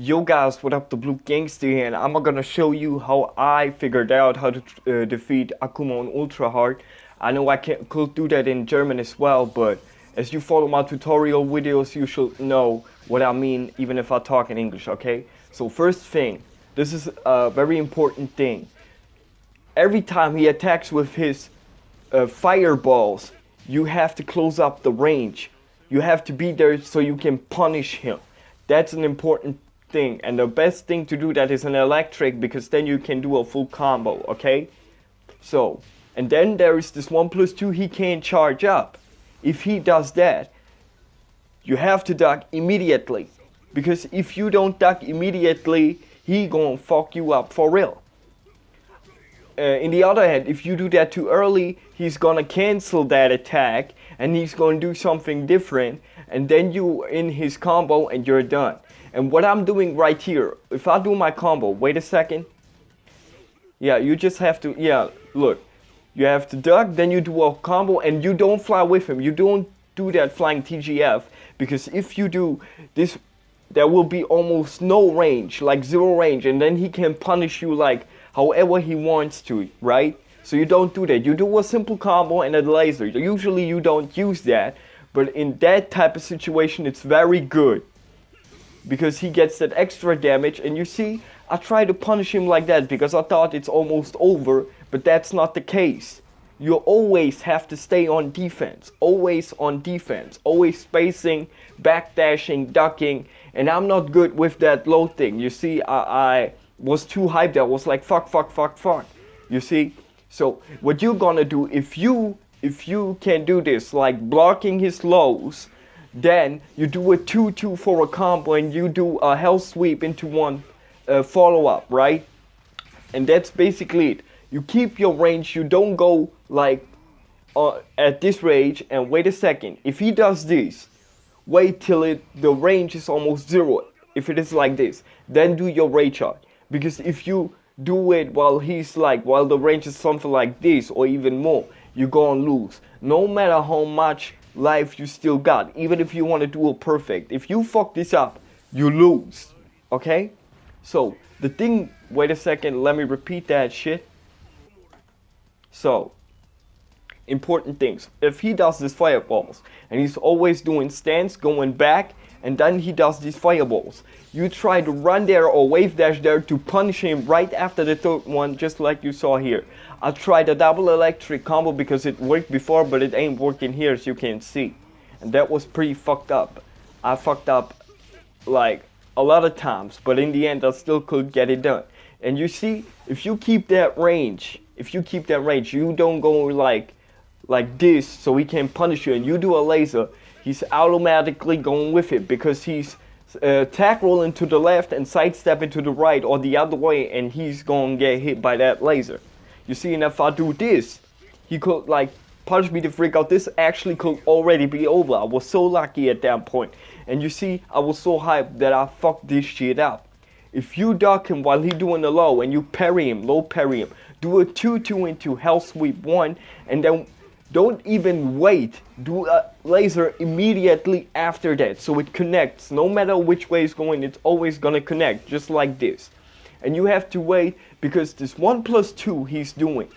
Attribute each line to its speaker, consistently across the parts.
Speaker 1: Yo guys, what up, the Blue Gangster here, and I'm gonna show you how I figured out how to uh, defeat Akuma on Ultra Hard. I know I can, could do that in German as well, but as you follow my tutorial videos, you should know what I mean, even if I talk in English, okay? So first thing, this is a very important thing. Every time he attacks with his uh, fireballs, you have to close up the range. You have to be there so you can punish him. That's an important thing and the best thing to do that is an electric because then you can do a full combo okay? So and then there is this one plus two he can't charge up. If he does that you have to duck immediately. Because if you don't duck immediately he gonna fuck you up for real. Uh, in the other hand if you do that too early he's gonna cancel that attack and he's gonna do something different and then you in his combo and you're done and what I'm doing right here, if I do my combo, wait a second. Yeah, you just have to, yeah, look. You have to duck, then you do a combo, and you don't fly with him. You don't do that flying TGF, because if you do this, there will be almost no range, like zero range, and then he can punish you like however he wants to, right? So you don't do that. You do a simple combo and a laser. Usually you don't use that, but in that type of situation, it's very good because he gets that extra damage and you see I try to punish him like that because I thought it's almost over but that's not the case. You always have to stay on defense always on defense always spacing backdashing ducking and I'm not good with that low thing. You see I, I was too hyped. I was like fuck fuck fuck fuck. You see? So what you're gonna do if you if you can do this like blocking his lows then you do a 2-2 for a combo and you do a hell sweep into one uh, follow-up, right? And that's basically it. You keep your range, you don't go like uh, at this range and wait a second. If he does this, wait till it the range is almost zero. If it is like this, then do your rage shot. Because if you do it while he's like, while the range is something like this or even more, you're gonna lose. No matter how much life you still got, even if you want to do it perfect. If you fuck this up, you lose. Okay? So, the thing, wait a second, let me repeat that shit. So, important things. If he does these fireballs, and he's always doing stance, going back, and then he does these fireballs. You try to run there or wave dash there to punish him right after the third one, just like you saw here. I tried a double electric combo because it worked before, but it ain't working here as you can see. And that was pretty fucked up. I fucked up like a lot of times, but in the end I still could get it done. And you see, if you keep that range, if you keep that range, you don't go like like this so he can punish you and you do a laser, he's automatically going with it because he's uh, attack rolling to the left and sidestepping to the right or the other way and he's to get hit by that laser. You see, and if I do this, he could like punch me to freak out. This actually could already be over. I was so lucky at that point. And you see, I was so hyped that I fucked this shit up. If you duck him while he doing the low and you parry him, low parry him, do a 2-2 into hell sweep 1 and then don't even wait. Do a laser immediately after that so it connects. No matter which way it's going, it's always gonna connect just like this. And you have to wait because this 1 plus 2 he's doing.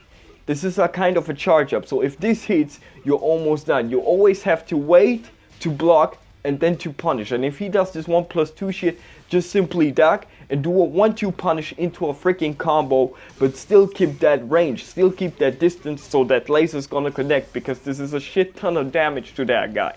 Speaker 1: This is a kind of a charge up. So if this hits, you're almost done. You always have to wait to block and then to punish. And if he does this 1 plus 2 shit, just simply duck and do a 1-2 punish into a freaking combo, but still keep that range, still keep that distance so that laser's gonna connect because this is a shit ton of damage to that guy.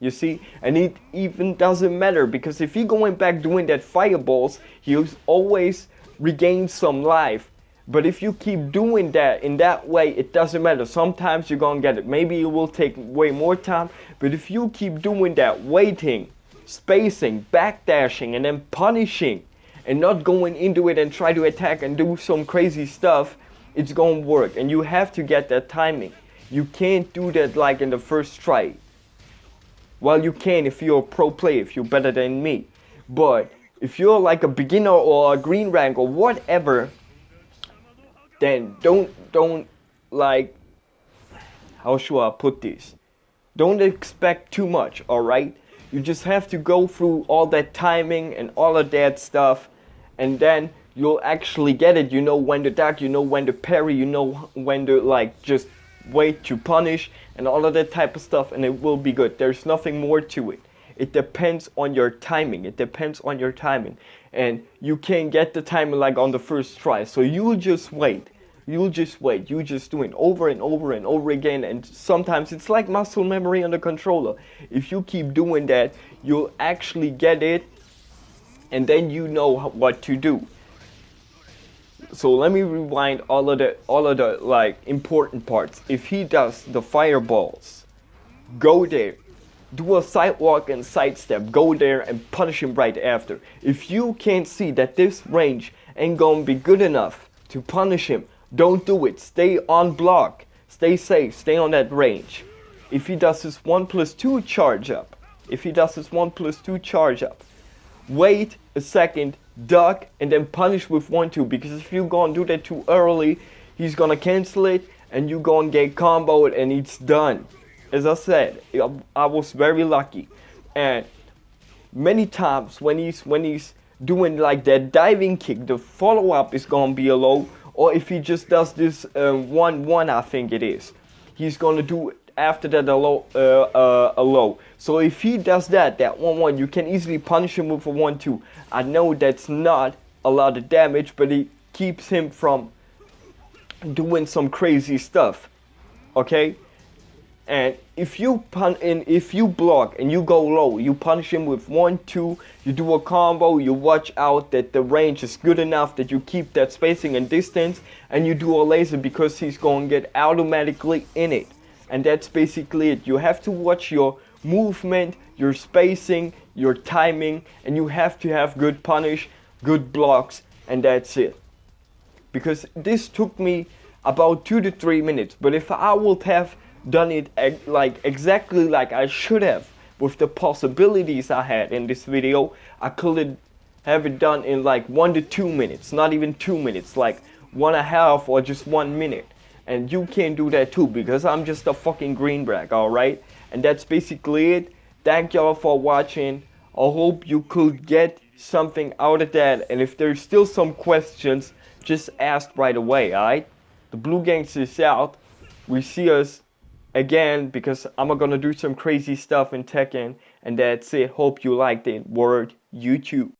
Speaker 1: You see? And it even doesn't matter because if he going back doing that fireballs, he always regains some life. But if you keep doing that in that way, it doesn't matter. Sometimes you're gonna get it. Maybe it will take way more time. But if you keep doing that, waiting, spacing, backdashing, and then punishing, and not going into it and try to attack and do some crazy stuff, it's gonna work. And you have to get that timing. You can't do that like in the first try. Well, you can if you're a pro player, if you're better than me. But if you're like a beginner or a green rank or whatever, then don't, don't like, how should I put this? Don't expect too much, alright? You just have to go through all that timing and all of that stuff, and then you'll actually get it. You know when to duck, you know when to parry, you know when to like just wait to punish and all of that type of stuff and it will be good. There's nothing more to it. It depends on your timing. It depends on your timing. And you can't get the timing like on the first try. So you'll just wait. You'll just wait. You just do it over and over and over again. And sometimes it's like muscle memory on the controller. If you keep doing that, you'll actually get it. And then you know what to do so let me rewind all of the all of the like important parts if he does the fireballs go there do a sidewalk and sidestep go there and punish him right after if you can't see that this range ain't gonna be good enough to punish him don't do it stay on block stay safe stay on that range if he does his 1 plus 2 charge up if he does his 1 plus 2 charge up wait a second duck, and then punish with 1-2 because if you go and do that too early, he's gonna cancel it and you gonna get comboed and it's done. As I said, um, I was very lucky. And many times when he's when he's doing like that diving kick, the follow-up is gonna be a low. Or if he just does this 1-1, uh, I think it is, he's gonna do after that a low, uh, uh, a low. So if he does that, that 1-1, you can easily punish him with a 1-2. I know that's not a lot of damage, but it keeps him from doing some crazy stuff. Okay? And if you pun and if you block and you go low, you punish him with one, two, you do a combo, you watch out that the range is good enough that you keep that spacing and distance, and you do a laser because he's going to get automatically in it. And that's basically it. You have to watch your movement your spacing your timing and you have to have good punish good blocks and that's it. Because this took me about two to three minutes but if I would have done it like exactly like I should have with the possibilities I had in this video. I could have it done in like one to two minutes not even two minutes like one and a half or just one minute. And you can do that too because I'm just a fucking greenback alright? And that's basically it. Thank y'all for watching. I hope you could get something out of that. And if there's still some questions just ask right away alright? The blue gangster is out. We see us again because I'm gonna do some crazy stuff in Tekken and that's it. Hope you liked it. Word. YouTube